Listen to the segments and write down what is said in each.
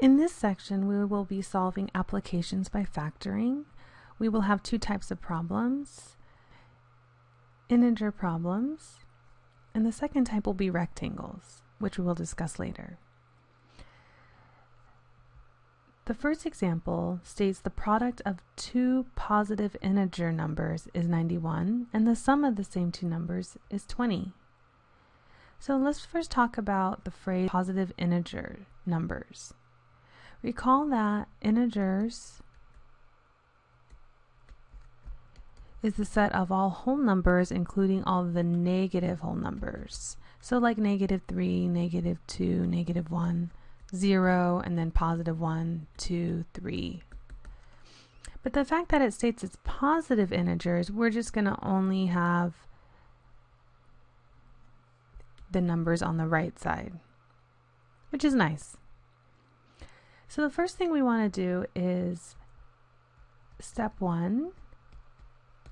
In this section, we will be solving applications by factoring. We will have two types of problems, integer problems, and the second type will be rectangles, which we will discuss later. The first example states the product of two positive integer numbers is 91 and the sum of the same two numbers is 20. So let's first talk about the phrase positive integer numbers. Recall that integers is the set of all whole numbers including all the negative whole numbers. So like negative 3, negative 2, negative 1, 0, and then positive 1, 2, 3. But the fact that it states it's positive integers, we're just going to only have the numbers on the right side, which is nice. So the first thing we want to do is step one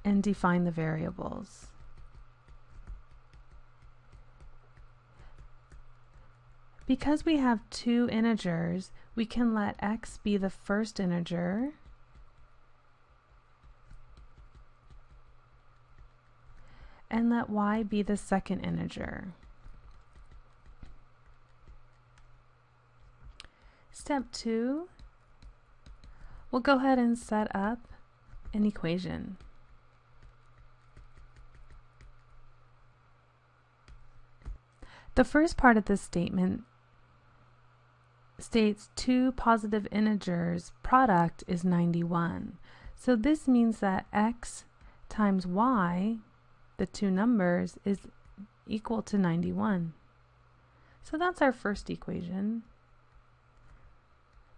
and define the variables. Because we have two integers, we can let x be the first integer and let y be the second integer. Step two, we'll go ahead and set up an equation. The first part of this statement states two positive integers product is 91. So this means that x times y, the two numbers, is equal to 91. So that's our first equation.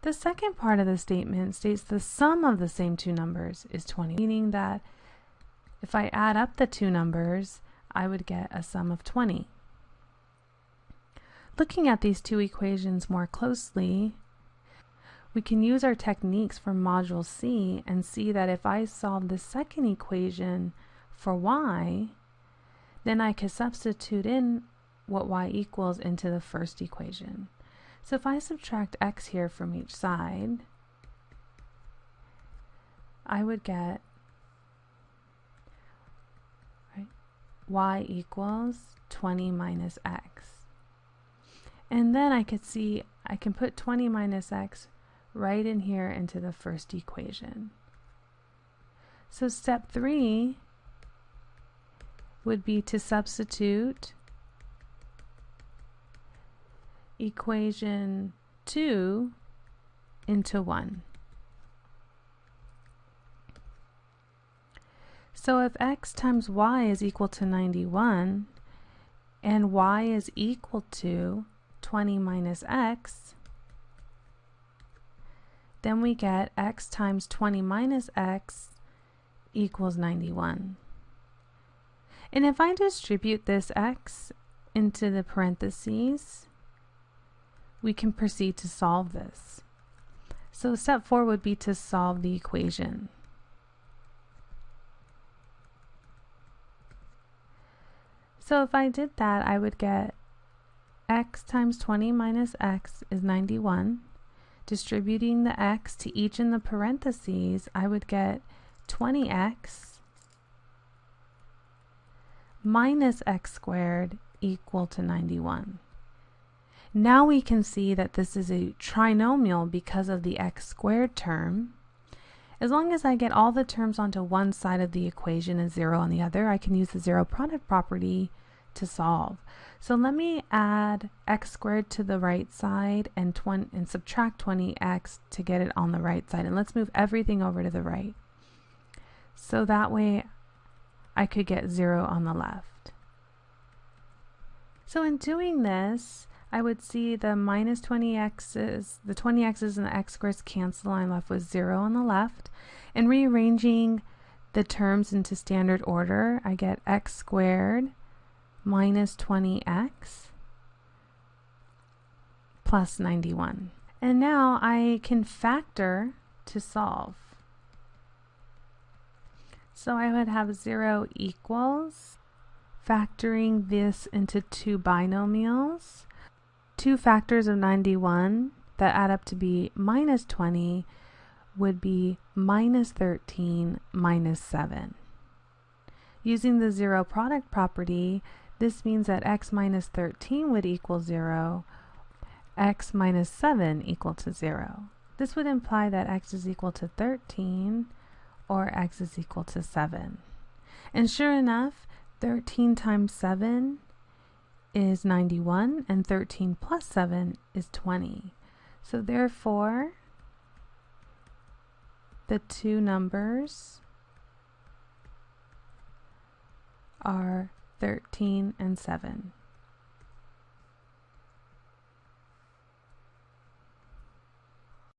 The second part of the statement states the sum of the same two numbers is 20, meaning that if I add up the two numbers, I would get a sum of 20. Looking at these two equations more closely, we can use our techniques from Module C and see that if I solve the second equation for y, then I can substitute in what y equals into the first equation. So if I subtract x here from each side, I would get y equals 20 minus x. And then I could see I can put 20 minus x right in here into the first equation. So step three would be to substitute equation 2 into 1. So if x times y is equal to 91 and y is equal to 20 minus x, then we get x times 20 minus x equals 91. And if I distribute this x into the parentheses, we can proceed to solve this. So step four would be to solve the equation. So if I did that, I would get x times 20 minus x is 91. Distributing the x to each in the parentheses, I would get 20x minus x squared equal to 91. Now we can see that this is a trinomial because of the x squared term. As long as I get all the terms onto one side of the equation and zero on the other, I can use the zero product property to solve. So let me add x squared to the right side and, 20, and subtract 20x to get it on the right side. And let's move everything over to the right. So that way I could get 0 on the left. So in doing this, I would see the minus 20x's, the 20x's and the x squares cancel. and I'm left with 0 on the left. And rearranging the terms into standard order, I get x squared minus 20x plus 91. And now I can factor to solve. So I would have 0 equals, factoring this into two binomials, two factors of 91, that add up to be minus 20 would be minus 13 minus 7. Using the zero product property, this means that x minus 13 would equal 0, x minus 7 equal to 0. This would imply that x is equal to 13 or x is equal to 7. And sure enough, 13 times 7 is 91 and 13 plus 7 is 20. So therefore, the two numbers are 13 and 7.